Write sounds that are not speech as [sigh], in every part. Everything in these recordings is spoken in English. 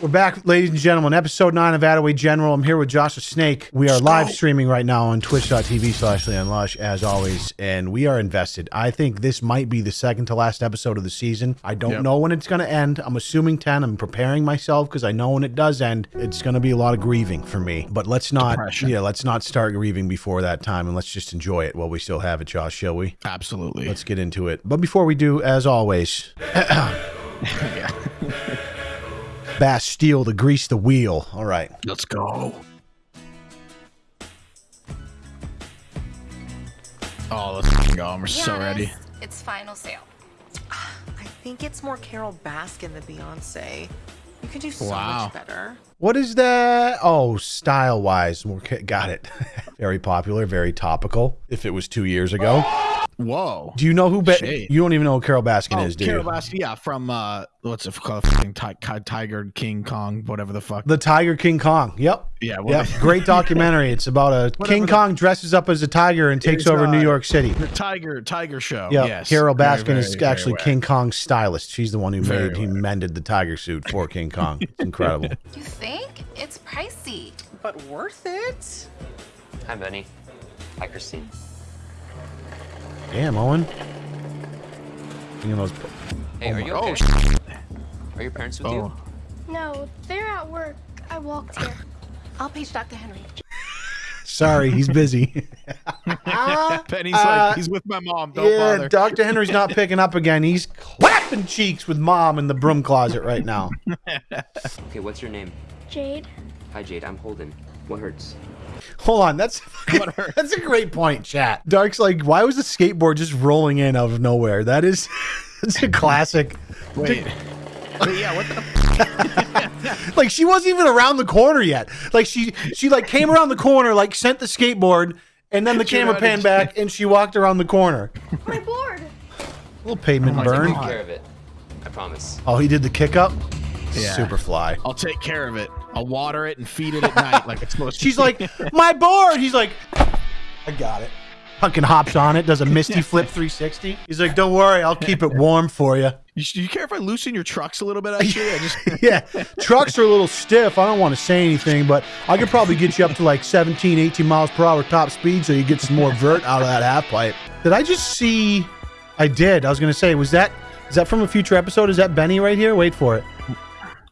We're back, ladies and gentlemen. Episode 9 of Attaway General. I'm here with Josh the Snake. We are live streaming right now on twitch.tv slash Leon Lush, as always, and we are invested. I think this might be the second to last episode of the season. I don't Yep. know when it's going to end. I'm assuming 10. I'm preparing myself because I know when it does end, it's going to be a lot of grieving for me. But let's not, Depression. yeah, let's not start grieving before that time and let's just enjoy it while we still have it, Josh, shall we? Absolutely. Let's get into it. But before we do, as always, [clears throat] [laughs] yeah. [laughs] Bastille to grease the wheel. All right. Let's go. Oh, let's f***ing go. We're so ready. It's final sale. I think it's more Carole Baskin than Beyonce. You can do so Wow. much better. What is that? Oh, style wise. More got it. [laughs] very popular, very topical. If it was two years ago. Whoa. Do you know who? Be- Shade. you don't even know who Carole Baskin Oh, is, do Carol? Baskin, yeah, from uh, what's it called? Fucking ti- Tiger King Kong, whatever the fuck. The Tiger King Kong. Yep. yeah, Yep. [laughs] Great documentary. It's about a Whatever King the- Kong dresses up as a tiger and takes It's, over New uh, York City. the Tiger Tiger Show. Yeah, yes. Carole Baskin very, is very actually aware. King Kong's stylist. She's the one who Very made, he mended the tiger suit for King [laughs] Kong. It's incredible. You think? It's pricey. But worth it? Hi, Benny. Hi, Christine. Damn, Owen. You know those. Hey, Oh are my- you oh. Are your parents with Oh. you? No, they're at work. I walked here. I'll page Dr. Henry. Sorry, he's busy. [laughs] Penny's Uh, like, he's with my mom. Don't yeah, bother. Dr. Henry's not picking up again. He's clapping cheeks with mom in the broom closet right now. Okay, what's your name? Jade, Hi, Jade. I'm Holden. What hurts? Hold on, that's [laughs] What [laughs] that's a great point, chat. Dark's like, why was the skateboard just rolling in out of nowhere? That is [laughs] it's a classic. Wait. Wait, yeah, what the? Like she wasn't even around the corner yet. Like she she like came around the corner, like sent the skateboard, and then the She camera ran panned back and she walked around the corner. my board. little pavement Oh my Take burn. God. care of it. I promise. Oh, he did the kick up? Yeah. Super fly. I'll take care of it. I'll water it and feed it at night like it's supposed to. She's like, my board. He's like, I got it. Fucking hops on it, does a misty flip 360. He's like, don't worry, I'll keep it warm for you. You, you care if I loosen your trucks a little bit? Actually, I just [laughs] Yeah, trucks are a little stiff. I don't want to say anything, but I could probably get you up to like 17, 18 miles per hour top speed so you get some more vert out of that half pipe. Did I just see? I did. I was going to say, was that, is that from a future episode? Is that Benny right here? Wait for it.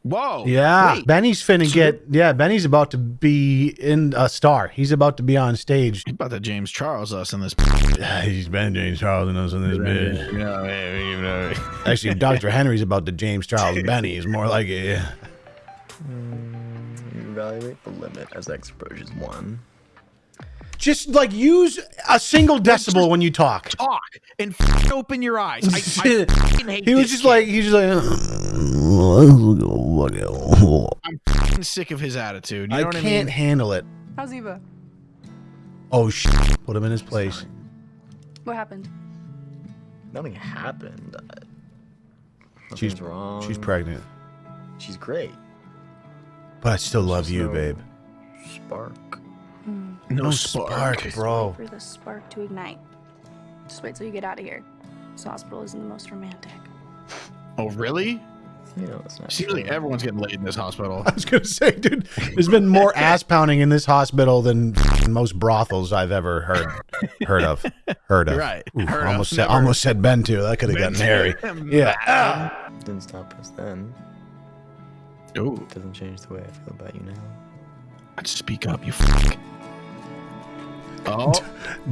Whoa. Yeah, Wait, Benny's finna get. Yeah, Benny's about to be in a star. He's about to be on stage. He's about to James Charles us in this. [sighs] He's Ben James Charles and us in this bitch. You know, hey, you know. Actually, Dr. [laughs] Henry's about to James Charles Benny. Is more like it. Mm, evaluate the limit as x approaches 1. Just like use a single decibel when you talk. Talk and f- open your eyes. I, I [laughs] hate He was this just kid. like he's just like. I'm f***ing sick of his attitude. You I know what I can't mean? handle it. How's Eva? Oh shit! Put him in his place. What happened? Nothing happened. Uh, She's wrong. she's pregnant, She's great. but I still love you, no- babe. Spark. No, No spark. spark, bro. For the spark to ignite. Just wait till you get out of here. This hospital isn't the most romantic. Oh, really? You know, it's not. Seems like everyone's getting laid in this hospital. [laughs] I was gonna say, dude, there's been more [laughs] ass pounding in this hospital than most brothels I've ever heard heard of. Heard of. Right. Ooh, Heard of. almost said Never- almost said Ben too. That could have gotten hairy. Yeah. Ah. Didn't stop us then. Ooh, Doesn't change the way I feel about you now. I'd speak up, you fuck. Oh,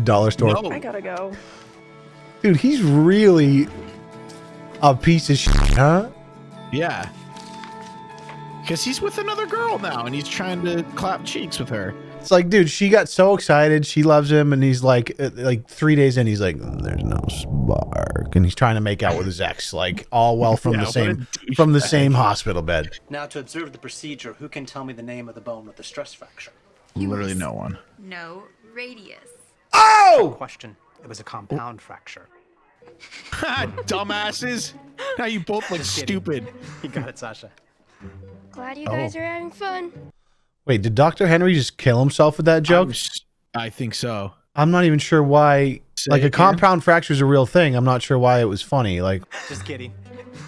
Dollar store. no. I gotta go. Dude, he's really a piece of shit, huh? Yeah. Because he's with another girl now and he's trying to clap cheeks with her. It's like, dude, she got so excited. She loves him, and he's like, uh, like three days in, he's like, "Mm, "There's no spark," and he's trying to make out with his ex, like all well from [laughs] Yeah, the same from the same hospital bed. Now, to observe the procedure, who can tell me the name of the bone with the stress fracture? Literally no one. No radius. Oh, Question. It was a compound fracture. [laughs] Dumbasses. Now you both look stupid. You got it, Sasha. Glad you Oh. guys are having fun. wait, did Doctor Henry just kill himself with that joke? I'm s- I think so. I'm not even sure why. Say like a compound fracture is a real thing. I'm not sure why it was funny. Like, [laughs] Just kidding.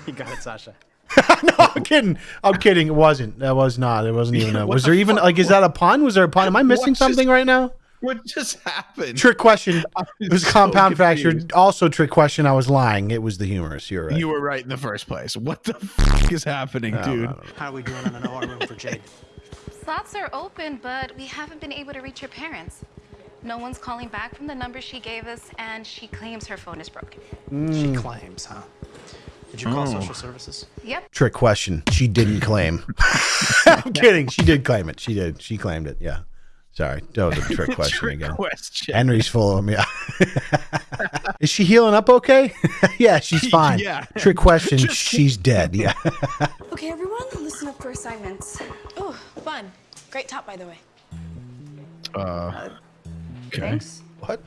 You got it, Sasha. [laughs] no, I'm kidding. I'm kidding. It wasn't. That was not. It wasn't even. A, was there even like? Is that a pun? Was there a pun? Am I missing What just- something right now? What just happened? Trick question. [laughs] It was so compound fracture. confused. Also trick question. I was lying. It was the humorous. You're right. You were right in the first place. What the fuck is happening, I don't dude? How are we doing on an no room for Jade? Slots are open, but we haven't been able to reach her parents. No one's calling back from the number she gave us, and she claims her phone is broken. She hmm. claims, huh? Did you call Oh. social services? Yep. Trick question. She didn't claim. [laughs] I'm kidding. She did claim it. She did. She claimed it. Yeah. Sorry. That was a [laughs] trick question Trick again. question. Henry's full of them. Yeah. Is she healing up okay? [laughs] yeah, she's [laughs] fine. Yeah. Trick question. Just- she's dead. Yeah. Okay, everyone, listen up for assignments. Oh, fun. Great top, by the way. Uh, okay. Thanks. what?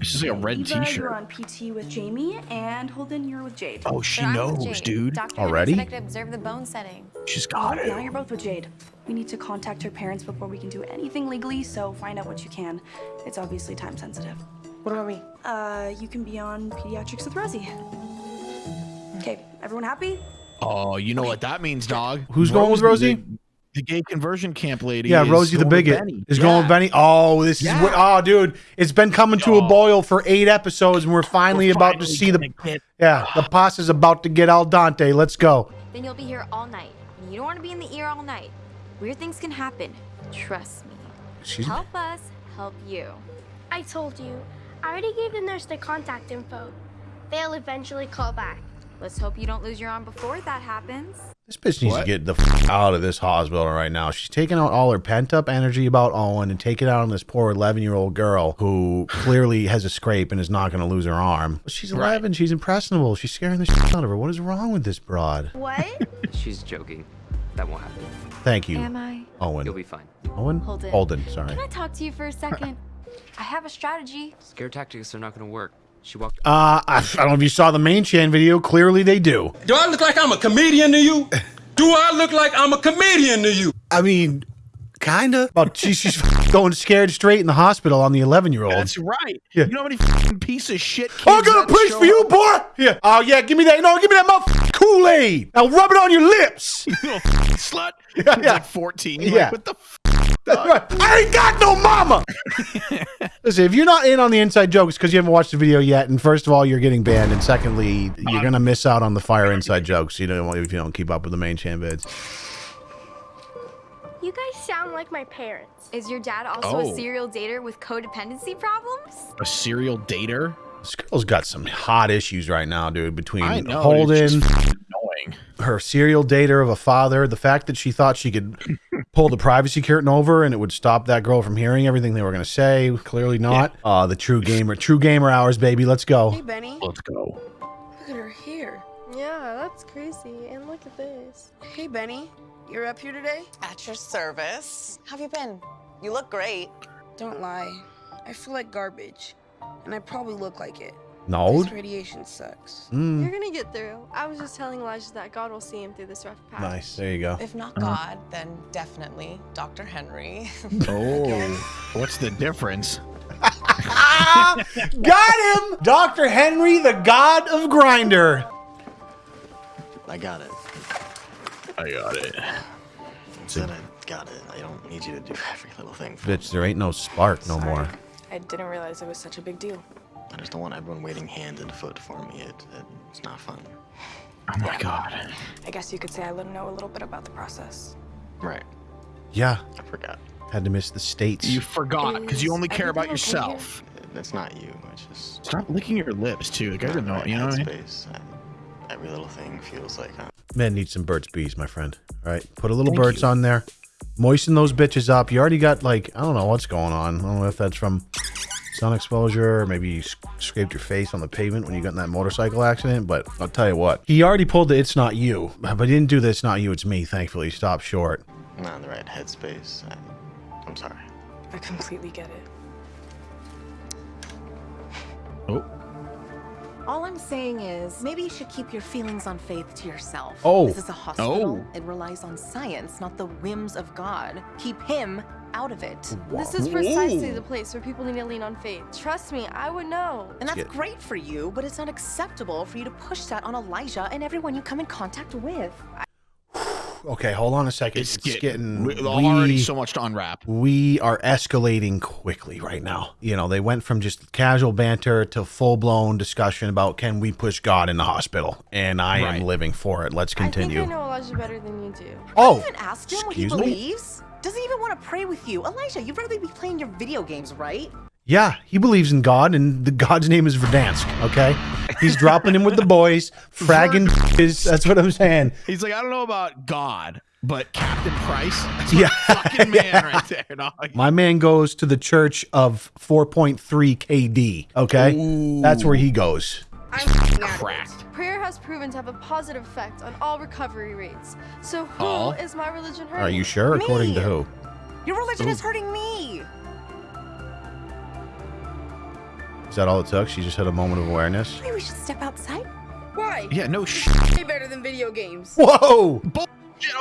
It's just like a red Eva, you're on PT with Jamie, and Holden, you're with Jade. Oh, she knows, dude. Dr. Already? Henry said I observe the bone setting. She's got Now it. you're both with Jade. We need to contact her parents before we can do anything legally, so find out what you can. It's obviously time sensitive. What about me? Uh, you can be on pediatrics with Rosie. Okay, everyone happy? Oh, you know what that means, dog. Who's going with Rosie, Rosie? The, the gay conversion camp lady. Yeah, is Rosie the going bigot Benny. is going with Benny. Oh, this Yeah. is what, oh, dude, it's been coming to a Oh. boil for eight episodes, and we're finally We're about to see the get- yeah, the pasta's about to get al dente. Let's go. Then you'll be here all night. And you don't want to be in the ear all night. Weird things can happen. Trust me. She's Help us, help you. I told you. I already gave the nurse their contact info. They'll eventually call back. Let's hope you don't lose your arm before that happens. This bitch needs What? to get the f- out of this hospital right now. She's taking out all her pent up energy about Owen and taking it out on this poor 11 year old girl who clearly has a scrape and is not going to lose her arm. She's 11. She's impressionable. She's scaring the shit out of her. What is wrong with this broad? What? [laughs] She's joking. That won't happen. Thank you, Am I? Owen. You'll be fine. Owen? Holden. Holden, sorry. Can I talk to you for a second? [laughs] I have a strategy. Scare tactics are not going to work. She walked. Uh, I, I don't know if you saw the main Chan video. Clearly, they do. Do I look like I'm a comedian to you? Do I look like I'm a comedian to you? I mean, kinda. But she's, she's [laughs] going scared straight in the hospital on the 11 year old. That's right. Yeah. You know how many fucking piece of shit kids I got a that place for you, boy. Yeah. Oh yeah, give me that. No, give me that motherfucking Kool Aid. Now rub it on your lips. [laughs] You little fucking slut. Yeah, yeah. like 14. You're Yeah. Like, what the f- I ain't got no mama. [laughs] Listen, if you're not in on the inside jokes because you haven't watched the video yet, and first of all, you're getting banned, and secondly, you're gonna miss out on the fire inside jokes. You know, if you don't keep up with the main Chan vids. You guys sound like my parents. Is your dad also Oh. a serial dater with codependency problems? a serial dater? This girl's got some hot issues right now, dude. Between I know. Holden, Dude, she's fucking annoying. her serial dater of a father, the fact that she thought she could pull the privacy curtain over and it would stop that girl from hearing everything they were going to say. Clearly not. Uh, the true gamer, true gamer hours, baby. Let's go. Hey, Benny. Let's go. Look at her hair. Yeah, that's crazy. And look at this. Hey, Benny. You're up here today? At your service. How have you been? You look great. Don't lie. I feel like garbage. And I probably look like it. No. This radiation sucks. Mm, You're gonna get through. I was just telling Elijah that God will see him through this rough patch. nice. There you go. If not God, then definitely Dr. Henry. [laughs] Oh, [laughs] what's the difference? [laughs] Got him! Dr. Henry, the god of Grindr. I got it. I got it. Said I got it. I don't need you to do every little thing. For Bitch, there ain't no spark no more. I didn't realize it was such a big deal. I just don't want everyone waiting hand and foot for me. It, it it's not fun. Oh my god. I guess you could say I know a little bit about the process. Right. Yeah, I forgot. had to miss the states. You forgot because you only care about everything okay here? yourself. That's not you. It's just Stop licking your lips too. The guy doesn't know. right You know what I mean? every little thing feels like I'm Men need some Burt's Bees, my friend. All right, put a little Thank Burt's you. on there. Moisten those bitches up. You already got like I don't know what's going on. I don't know if that's from sun exposure or maybe you scraped your face on the pavement when you got in that motorcycle accident. But I'll tell you what, he already pulled the "It's not you," but he didn't do the "It's not you, it's me." Thankfully, stop short. not in the right headspace. I, I'm sorry. I completely get it. Oh, All I'm saying is maybe you should keep your feelings on faith to yourself. Oh. This is a hospital. Oh. It relies on science, not the whims of God. Keep him out of it. This is precisely the place where people need to lean on faith. Trust me, I would know. And that's get- great for you, but it's not acceptable for you to push that on Elijah and everyone you come in contact with. [sighs] Okay, hold on a second. It's, It's, get- getting we- already we- so much to unwrap. we are escalating quickly right now. You know, they went from just casual banter to full blown discussion about can we push God in the hospital, and I Right. am living for it. Let's continue. I think I know Elijah better than you do. oh, Even asked him what he excuse me? Believes. Doesn't even want to pray with you. Elijah, you'd rather be playing your video games, right? yeah, he believes in God, and the God's name is Verdansk. Okay, he's dropping him with the boys, [laughs] fragging. Is [laughs] that's what I'm saying. He's like, I don't know about God, but Captain Price, [laughs] that's Yeah. yeah. fucking man right there. dog. My man goes to the church of 4.3 KD. Okay, that's where he goes. I'm Cracked. Prayer has proven to have a positive effect on all recovery rates. So who is All? my religion hurting? Are you sure? According to who? Your religion is hurting me. Is that all it took? She just had a moment of awareness. Maybe we should step outside. Why? Yeah, no shit. Way better than video games. Whoa! Bullshit.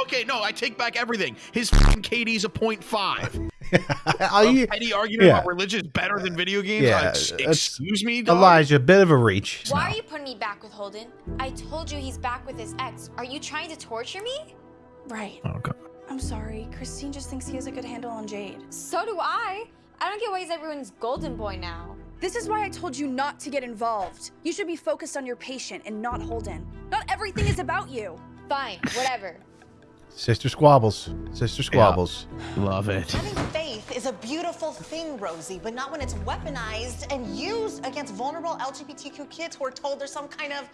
Okay, no, I take back everything. His fucking KD's a point five. [laughs] Are you- Petty argument yeah. about religion is better than video games. Yeah, Uh, ex- that's- excuse me, dog? Elijah, a bit of a reach. Why are you putting me back with Holden? I told you he's back with his ex. Are you trying to torture me? Right. Oh, God. I'm sorry. Christine just thinks he has a good handle on Jade. So do I. I don't get why he's everyone's golden boy now. This is why I told you not to get involved. You should be focused on your patient and not Holden. Not everything is about you. Fine, whatever. Sister squabbles. Sister squabbles. Love it. Having faith is a beautiful thing, Rosie, but not when it's weaponized and used against vulnerable LGBTQ kids who are told there's some kind of,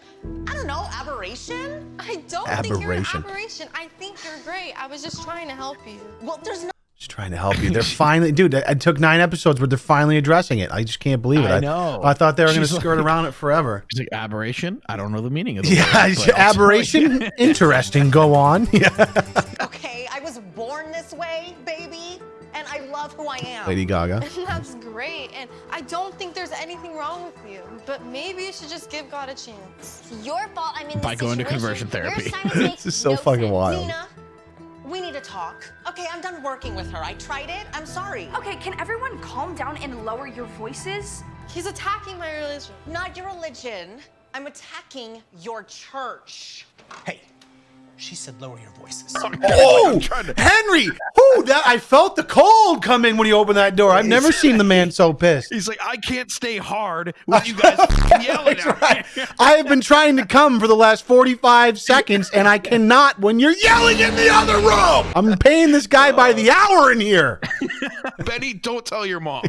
I don't know, aberration. I don't think you're an Aberration. aberration. I think you're great. I was just trying to help you. Well, there's no. Just trying to help you. They're [laughs] finally, dude. I I took nine episodes, but they're finally addressing it. I just can't believe it. I know. I, thought they were going to skirt like- around it forever. He's like, aberration? I don't know the meaning of the Yeah, word, but [laughs] I'll aberration. you. [laughs] Interesting. Go on. Yeah. Okay, I was born this way, baby, and I love who I am. Lady Gaga. And that's great. And I don't think there's anything wrong with you. But maybe you should just give God a chance. It's your fault I'm in By this going to conversion therapy. Your assignment makes This is so no fucking sense. wild. Nina, we need to talk. Okay, I'm done working with her. I tried it. I'm sorry. Okay, can everyone calm down and lower your voices? He's attacking my religion. Not your religion. I'm attacking your church. Hey, she said lower your voices. [laughs] Oh, Henry! Ooh, that I felt the cold come in when he opened that door. I've never seen the man so pissed. He's like, I can't stay hard [laughs] with you guys fucking yelling That's at right. me. [laughs] I have been trying to come for the last 45 seconds, and I cannot when you're yelling in the other room. I'm paying this guy by the hour in here. Benny, don't tell your mom.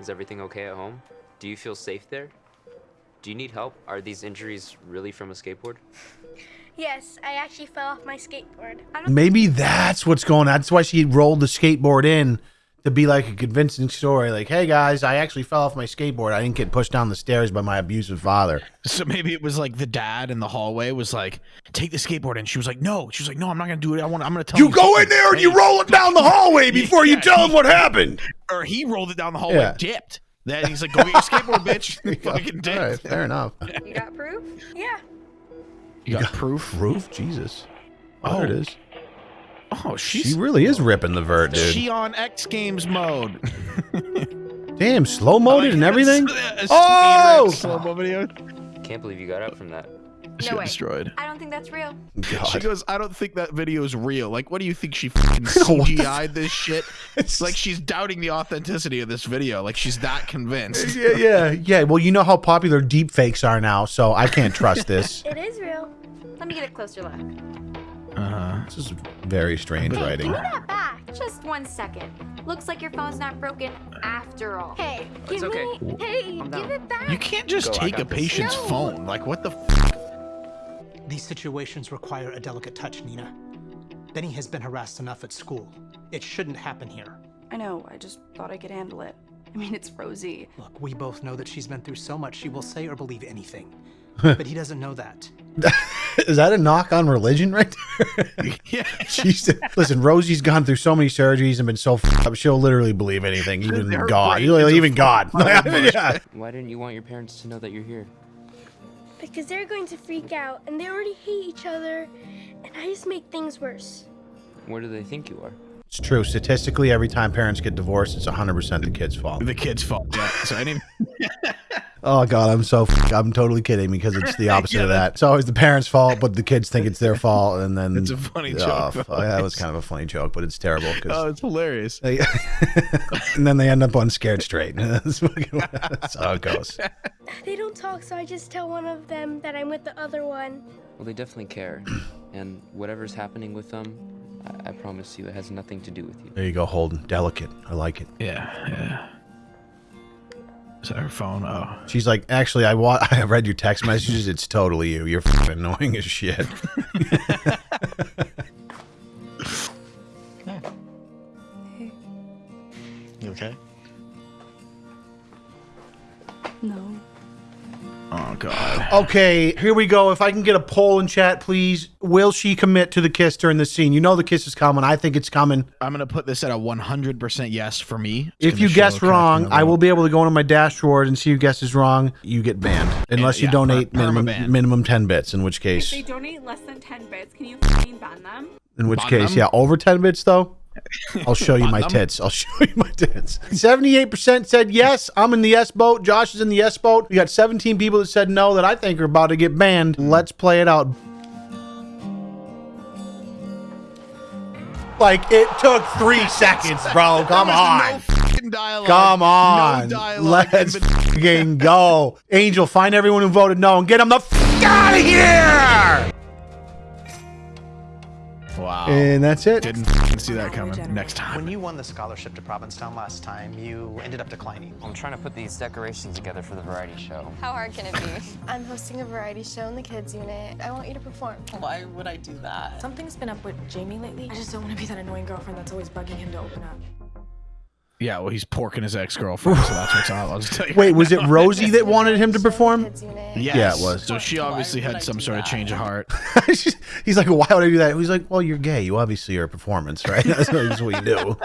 Is everything okay at home? Do you feel safe there? Do you need help? Are these injuries really from a skateboard? Yes, I actually fell off my skateboard. I don't Maybe that's what's going on. That's why she rolled the skateboard in to be like a convincing story. Like, hey guys, I actually fell off my skateboard. I didn't get pushed down the stairs by my abusive father. So maybe it was like the dad in the hallway was like, "Take the skateboard," and she was like, "No." She was like, "No, I'm not gonna do it. I want. I'm gonna tell You You go in there and you roll it down the hallway [laughs] before you Yeah, tell him what happened. [laughs] Or he rolled it down the hallway, Yeah. dipped. Then he's like, "Go get your skateboard, [laughs] bitch." Fucking dipped. All right, fair enough. You got proof? Yeah. You got proof? [laughs] Proof? Jesus. Oh, Oh, there it oh. is. Oh, she's She really is ripping the vert, dude. she on X Games mode. [laughs] Damn, slow moded and everything. A Oh! slow-mo video. Can't believe you got up from that. She No way. destroyed. I don't think that's real. She goes, I don't think that video is real. Like, what do you think she [laughs] fucking CGI'd this shit? [laughs] It's like she's doubting the authenticity of this video. Like she's that convinced. [laughs] Yeah, yeah, yeah. Well, you know how popular deep fakes are now, so I can't trust this. It is real. Let me get a closer look. Uh-huh. This is very strange Hey, writing. give me that back. Just one second. Looks like your phone's not broken after all. Hey, It's give okay. me. Hey, give it back. You can't just Go, take a patient's No. phone. Like, what the f? These situations require a delicate touch, Nina. Benny has been harassed enough at school. It shouldn't happen here. I know, I just thought I could handle it. I mean, it's Rosie. Look, we both know that she's been through so much she will say or believe anything. [laughs] but he doesn't know that. Is that a knock on religion right there? [laughs] Yeah. She's listen. Rosie's gone through so many surgeries and been so f- up. She'll literally believe anything, even Her God. brain is a Even God. [laughs] yeah. Why didn't you want your parents to know that you're here? Because they're going to freak out and they already hate each other. And I just make things worse. Where do they think you are? It's true. Statistically, every time parents get divorced, it's 100% the kid's fault. The kid's fault. Yeah. So I didn't. [laughs] Oh god, I'm so f- I'm totally kidding because it's the [laughs] opposite Yeah, of that. It's always the parents' fault, but the kids think it's their fault, and then It's a funny Oh, joke, f- though. that was kind of a funny joke, but it's terrible. 'cause oh, it's hilarious. they- [laughs] and then they end up on scared straight. [laughs] that's, that's how it goes. They don't talk, so I just tell one of them that I'm with the other one. Well, they definitely care. [clears throat] and whatever's happening with them, I, I promise you, it has nothing to do with you. There you go, Holden. Delicate. I like it. Yeah, yeah. Is that her phone? Oh. She's like, actually, I wa- [laughs] I read your text messages. It's totally you. You're f- annoying as shit. [laughs] You okay? No. Oh god. Okay, here we go. If I can get a poll in chat, please. Will she commit to the kiss during the scene? You know the kiss is coming. I think it's coming. I'm gonna put this at a 100% yes for me. It's If you guess wrong, kind of I a- will be able to go into my dashboard and see who guesses wrong. You get banned unless you yeah, donate per- minimum minimum ten bits. In which case, If they donate less than 10 bits, can you ban them? in which Ban case, them? yeah, over ten bits though. I'll show you my tits. I'll [laughs] show you my tits. Seventy-eight percent said yes. I'm in the S boat. Josh is in the S boat. We got seventeen people that said no that I think are about to get banned. Let's play it out. Like it took three [laughs] seconds, bro. Come on. No dialogue. Come on. No dialogue. Let's fucking go. Angel, find everyone who voted no and get them the f- out of here. Wow. And that's it. Didn't see that coming. Next time. When you won the scholarship to Provincetown last time, you ended up declining. I'm trying to put these decorations together for the variety show. How hard can it be? [laughs] I'm hosting a variety show in the kids unit. I want you to perform. Why would I do that? Something's been up with Jamie lately. I just don't want to be that annoying girlfriend that's always bugging him to open up. Yeah, well, he's porking his ex-girlfriend, so that's what's up. I'll just tell you. Wait, right was it. Rosie that wanted him to perform? Kids. Yes. Yeah, it was. So she obviously had some sort of change of heart. [laughs] He's like, why would I do that? He's like, well, you're gay. You obviously are a performance, right? [laughs] That's what, that's what you do.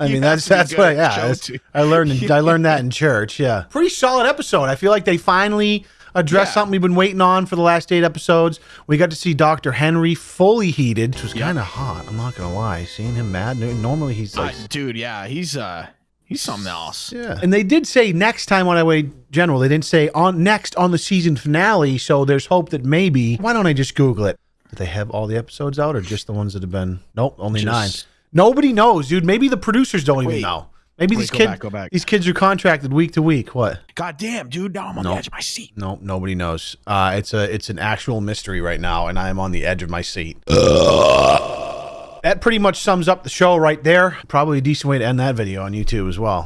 I [laughs] mean, that's that's what. at Yeah, that's- I learned. in- I learned that in church. Yeah, pretty solid episode. I feel like they finally addressed Yeah. something we've been waiting on for the last eight episodes. We got to see Doctor Henry fully heated, which was kind of hot. I'm not gonna lie. Seeing him mad. Normally he's like. Uh, dude, yeah, he's uh, he's something else. Yeah. And they did say next time on Away General, they didn't say on next on the season finale, so there's hope that maybe why don't I just Google it? Do they have all the episodes out or just the ones that have been Nope, only Just- nine. Nobody knows, dude. Maybe the producers don't even know. Maybe Wait, these go kids back, go back. these kids are contracted week to week. What? God damn, dude, now I'm on Nope. the edge of my seat. Nope, nobody knows. Uh, it's a it's an actual mystery right now, and I am on the edge of my seat. [laughs] That pretty much sums up the show right there. Probably a decent way to end that video on YouTube as well.